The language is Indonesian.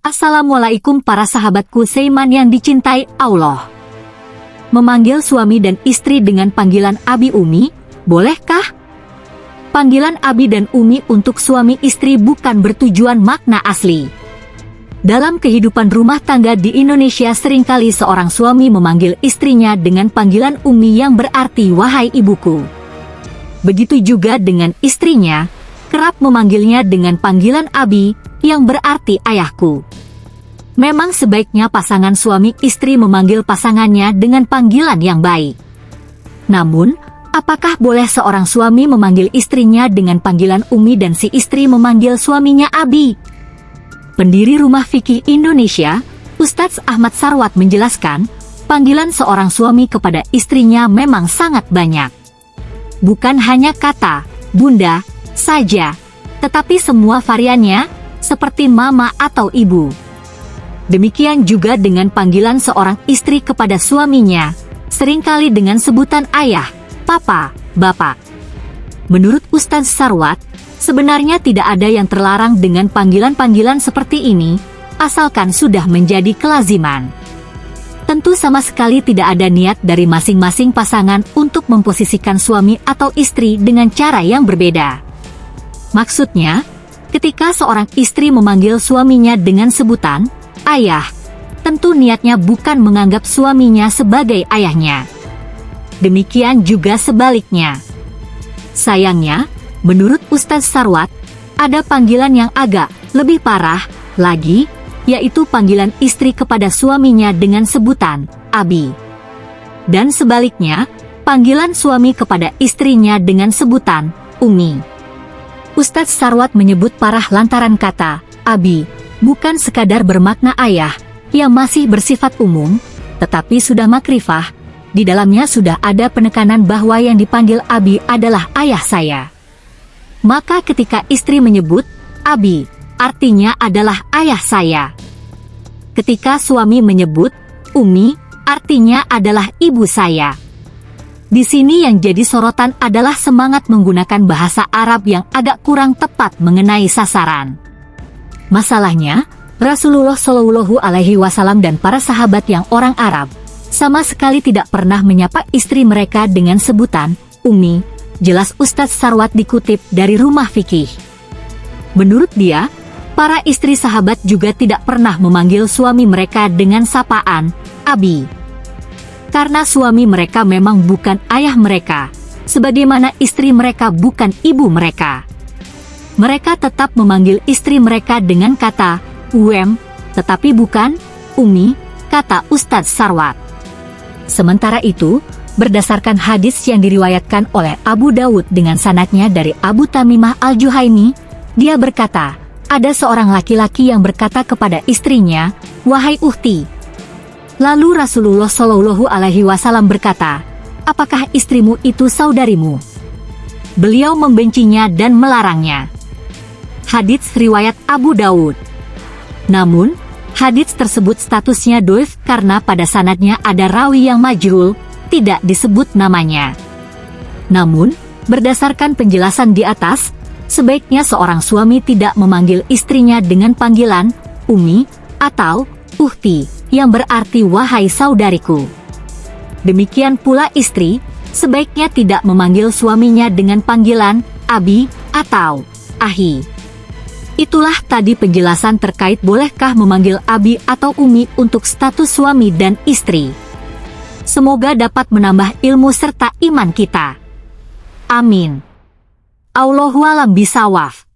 Assalamualaikum para sahabatku Seiman yang dicintai Allah. Memanggil suami dan istri dengan panggilan Abi Umi, bolehkah? Panggilan Abi dan Umi untuk suami istri bukan bertujuan makna asli. Dalam kehidupan rumah tangga di Indonesia sering kali seorang suami memanggil istrinya dengan panggilan Umi yang berarti wahai ibuku. Begitu juga dengan istrinya, kerap memanggilnya dengan panggilan Abi yang berarti ayahku. Memang sebaiknya pasangan suami istri memanggil pasangannya dengan panggilan yang baik. Namun, apakah boleh seorang suami memanggil istrinya dengan panggilan Umi dan si istri memanggil suaminya Abi? Pendiri Rumah Fikih Indonesia, Ustadz Ahmad Sarwat menjelaskan, panggilan seorang suami kepada istrinya memang sangat banyak. Bukan hanya kata, bunda, saja, tetapi semua variannya, seperti mama atau ibu. Demikian juga dengan panggilan seorang istri kepada suaminya, sering kali dengan sebutan ayah, papa, bapak. Menurut Ustaz Sarwat, sebenarnya tidak ada yang terlarang dengan panggilan-panggilan seperti ini, asalkan sudah menjadi kelaziman. Tentu sama sekali tidak ada niat dari masing-masing pasangan untuk memposisikan suami atau istri dengan cara yang berbeda. Maksudnya, ketika seorang istri memanggil suaminya dengan sebutan ayah, tentu niatnya bukan menganggap suaminya sebagai ayahnya. Demikian juga sebaliknya. Sayangnya, menurut Ustadz Sarwat, ada panggilan yang agak lebih parah lagi, yaitu panggilan istri kepada suaminya dengan sebutan Abi. Dan sebaliknya, panggilan suami kepada istrinya dengan sebutan Umi. Ustadz Sarwat menyebut parah lantaran kata Abi bukan sekadar bermakna ayah yang masih bersifat umum, tetapi sudah makrifah, di dalamnya sudah ada penekanan bahwa yang dipanggil Abi adalah ayah saya. Maka ketika istri menyebut, Abi, artinya adalah ayah saya. Ketika suami menyebut, Umi, artinya adalah ibu saya. Di sini yang jadi sorotan adalah semangat menggunakan bahasa Arab yang agak kurang tepat mengenai sasaran. Masalahnya, Rasulullah Shallallahu Alaihi Wasallam dan para sahabat yang orang Arab sama sekali tidak pernah menyapa istri mereka dengan sebutan Umi. Jelas Ustadz Sarwat dikutip dari Rumah Fikih. Menurut dia, para istri sahabat juga tidak pernah memanggil suami mereka dengan sapaan Abi. Karena suami mereka memang bukan ayah mereka, sebagaimana istri mereka bukan ibu mereka mereka tetap memanggil istri mereka dengan kata Uem, tetapi bukan Umi, kata Ustadz Sarwat. Sementara itu, berdasarkan hadis yang diriwayatkan oleh Abu Dawud dengan sanatnya dari Abu Tamimah Al-Juhaimi, dia berkata, ada seorang laki-laki yang berkata kepada istrinya, Wahai Uhti. Lalu Rasulullah Shallallahu Alaihi Wasallam berkata, Apakah istrimu itu saudarimu? Beliau membencinya dan melarangnya hadits riwayat Abu Dawud. Namun, hadits tersebut statusnya doif karena pada sanadnya ada rawi yang majul, tidak disebut namanya. Namun, berdasarkan penjelasan di atas, sebaiknya seorang suami tidak memanggil istrinya dengan panggilan Umi atau Uhti, yang berarti wahai saudariku. Demikian pula istri, sebaiknya tidak memanggil suaminya dengan panggilan Abi atau Ahi. Itulah tadi penjelasan terkait bolehkah memanggil Abi atau Umi untuk status suami dan istri. Semoga dapat menambah ilmu serta iman kita. Amin. Allahualam bisawaf.